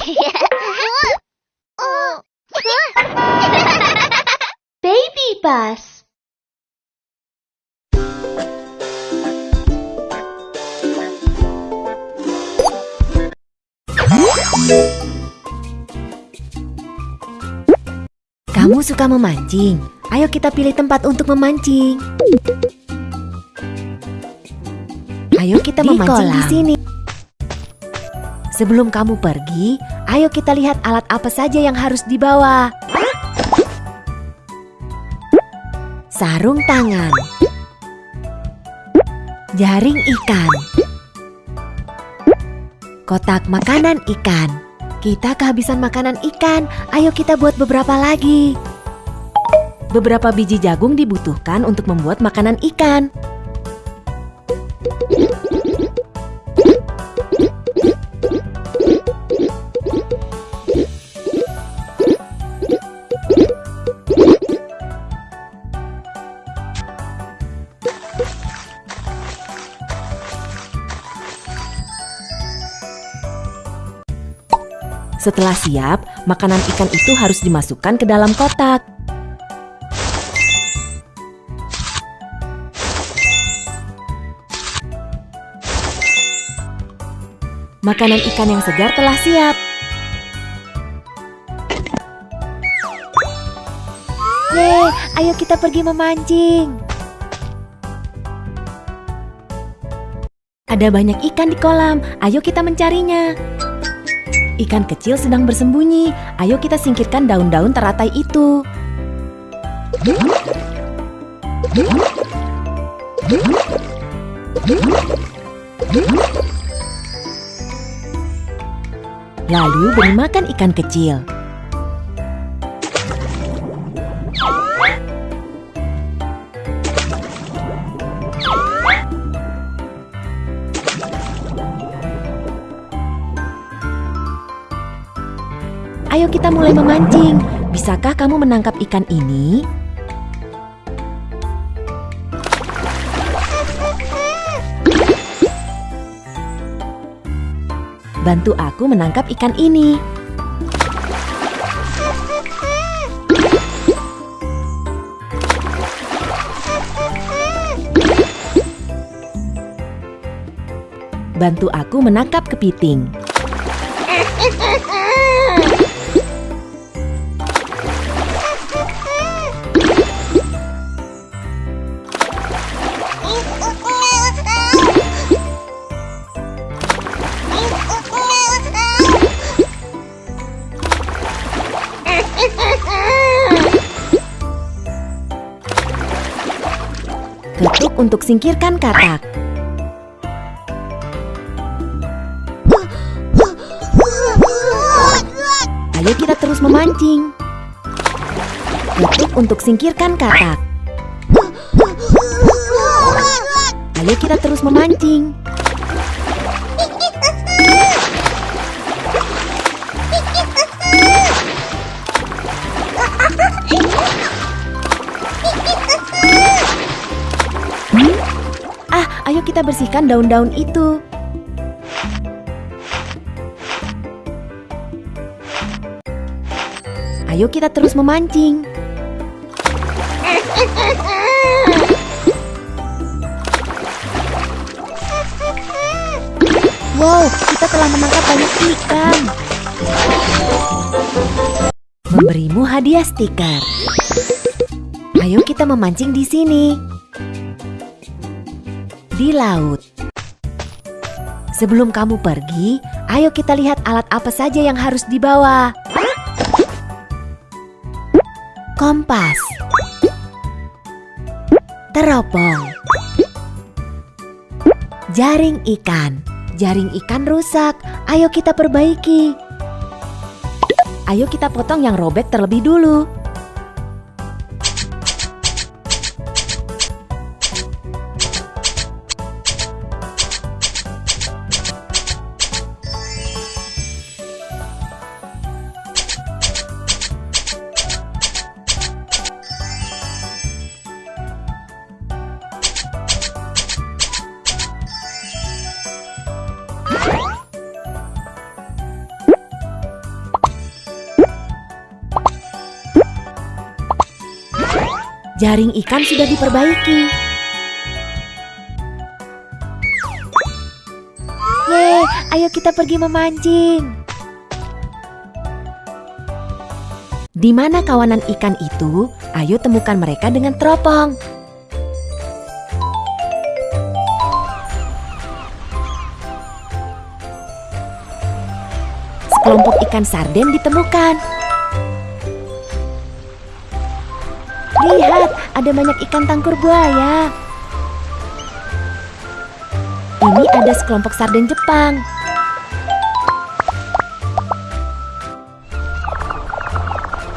Baby bus. Kamu suka memancing? Ayo kita pilih tempat untuk memancing. Ayo kita Di memancing di sini. Sebelum kamu pergi, ayo kita lihat alat apa saja yang harus dibawa. Sarung tangan. Jaring ikan. Kotak makanan ikan. Kita kehabisan makanan ikan, ayo kita buat beberapa lagi. Beberapa biji jagung dibutuhkan untuk membuat makanan ikan. Setelah siap, makanan ikan itu harus dimasukkan ke dalam kotak. Makanan ikan yang segar telah siap. Yeay, ayo kita pergi memancing. Ada banyak ikan di kolam, ayo kita mencarinya. Ikan kecil sedang bersembunyi. Ayo kita singkirkan daun-daun teratai itu. Lalu beri makan ikan kecil. Ayo kita mulai memancing. Bisakah kamu menangkap ikan ini? Bantu aku menangkap ikan ini. Bantu aku menangkap kepiting. Untuk singkirkan katak. Ayo kita terus memancing. Ketuk untuk singkirkan katak. Ayo kita terus memancing. Ayo kita bersihkan daun-daun itu. Ayo kita terus memancing. Wow, kita telah menangkap banyak ikan. Memberimu hadiah stiker. Ayo kita memancing di sini. Di laut. Sebelum kamu pergi, ayo kita lihat alat apa saja yang harus dibawa. Kompas. Teropong. Jaring ikan. Jaring ikan rusak. Ayo kita perbaiki. Ayo kita potong yang robek terlebih dulu. Jaring ikan sudah diperbaiki. Yeay, ayo kita pergi memancing. Di mana kawanan ikan itu? Ayo temukan mereka dengan teropong. Sekelompok ikan sarden ditemukan. Lihat, ada banyak ikan tangkur buaya. Ini ada sekelompok sarden Jepang.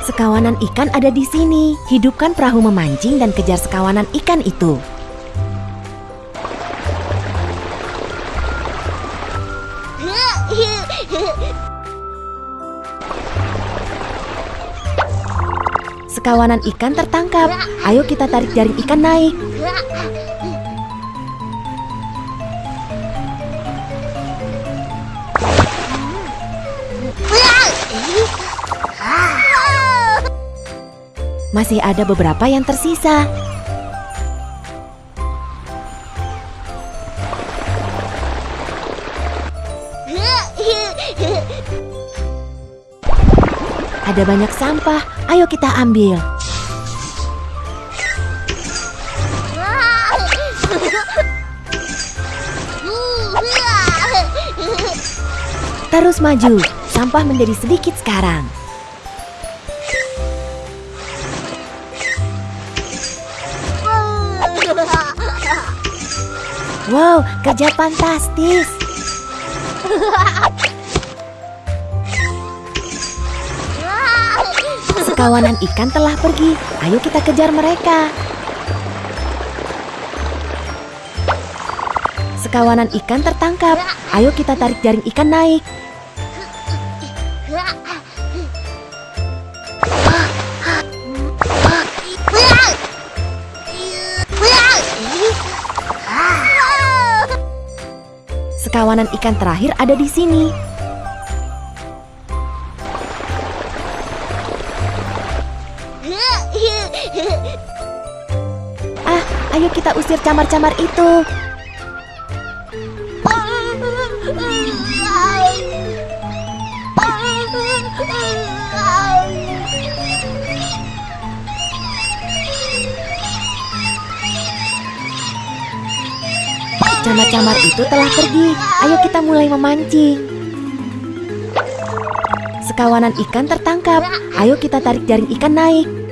Sekawanan ikan ada di sini. Hidupkan perahu memancing dan kejar sekawanan ikan itu. Sekawanan ikan tertangkap. Ayo kita tarik jaring ikan naik. Masih ada beberapa yang tersisa. Ada banyak sampah, ayo kita ambil. Terus maju, sampah menjadi sedikit sekarang. Wow, kerja fantastis. Sekawanan ikan telah pergi. Ayo kita kejar mereka. Sekawanan ikan tertangkap. Ayo kita tarik jaring ikan naik. Sekawanan ikan terakhir ada di sini. Camar-camar itu. Camar-camar itu telah pergi. Ayo kita mulai memancing. Sekawanan ikan tertangkap. Ayo kita tarik jaring ikan naik.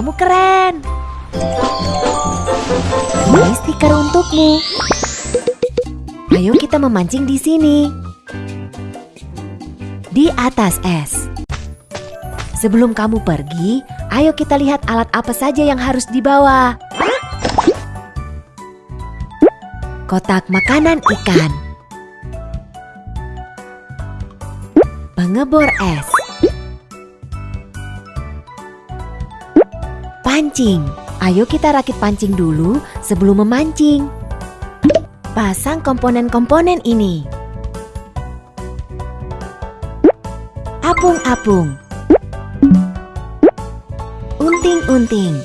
Kamu keren. Ini stiker untukmu. Ayo kita memancing di sini. Di atas es. Sebelum kamu pergi, ayo kita lihat alat apa saja yang harus dibawa. Kotak makanan ikan. Pengebor es. Pancing. Ayo kita rakit pancing dulu sebelum memancing. Pasang komponen-komponen ini. Apung-apung. Unting-unting.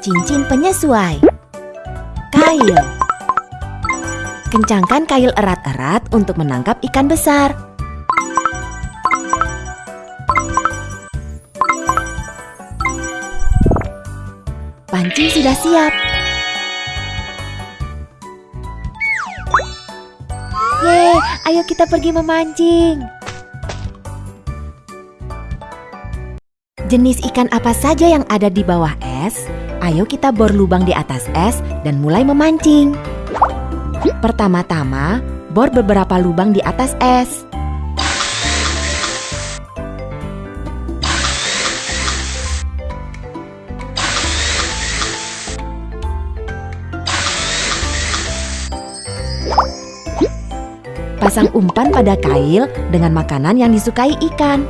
Cincin penyesuai. Kail. Kencangkan kail erat-erat untuk menangkap ikan besar. Pancing sudah siap. Yeay, ayo kita pergi memancing. Jenis ikan apa saja yang ada di bawah es? Ayo kita bor lubang di atas es dan mulai memancing. Pertama-tama, bor beberapa lubang di atas es. Pasang umpan pada kail dengan makanan yang disukai ikan.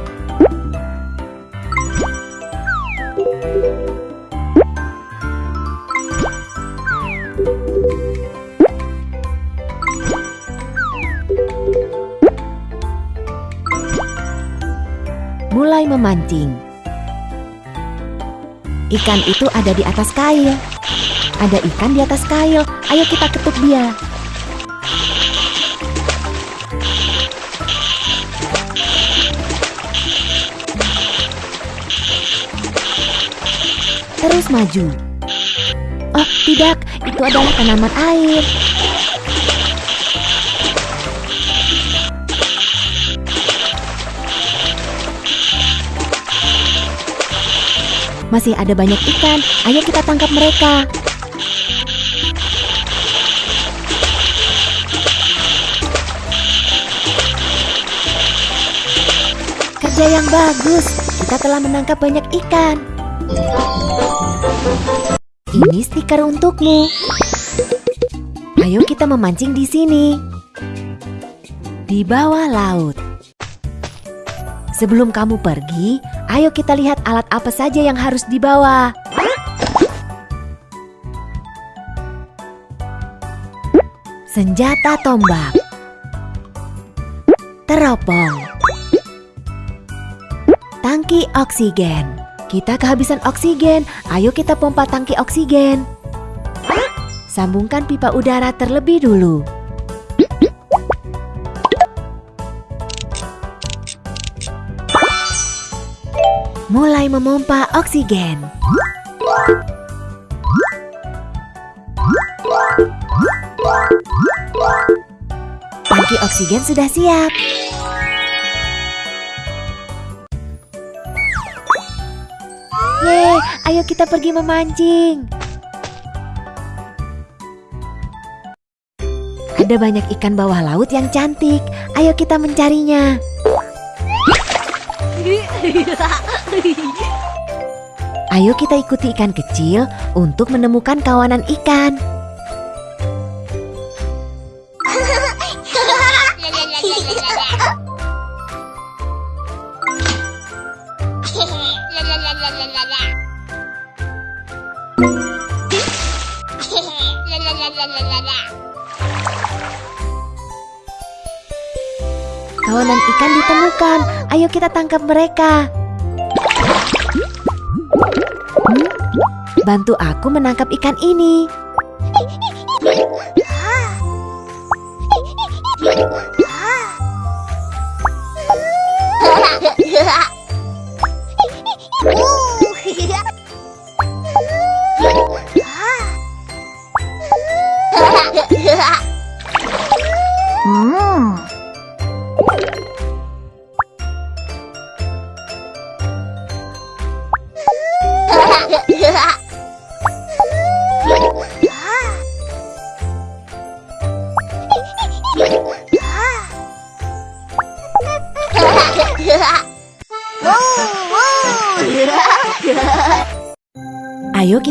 Mulai memancing. Ikan itu ada di atas kail. Ada ikan di atas kail. Ayo kita ketuk dia. Terus maju. Oh, tidak, itu adalah tanaman air. Masih ada banyak ikan, ayo kita tangkap mereka. Kerja yang bagus, kita telah menangkap banyak ikan. Ini stiker untukmu. Ayo kita memancing di sini. Di bawah laut. Sebelum kamu pergi, ayo kita lihat alat apa saja yang harus dibawa. Senjata tombak. Teropong. Tangki oksigen. Kita kehabisan oksigen, ayo kita pompa tangki oksigen. Sambungkan pipa udara terlebih dulu. Mulai memompa oksigen. Tangki oksigen sudah siap. Ayo kita pergi memancing. Ada banyak ikan bawah laut yang cantik. Ayo kita mencarinya. Ayo kita ikuti ikan kecil untuk menemukan kawanan ikan. Kita tangkap mereka. Bantu aku menangkap ikan ini.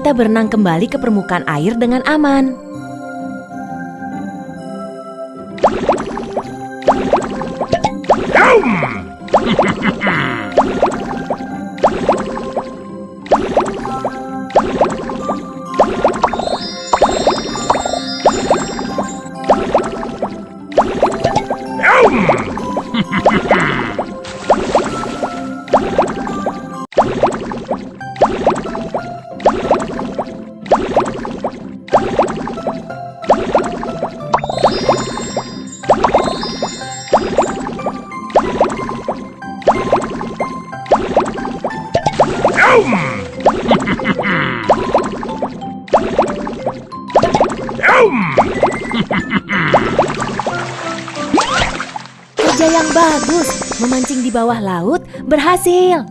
Kita berenang kembali ke permukaan air dengan aman. Kerja yang bagus, memancing di bawah laut berhasil.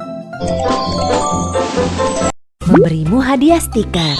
Memberimu hadiah stiker.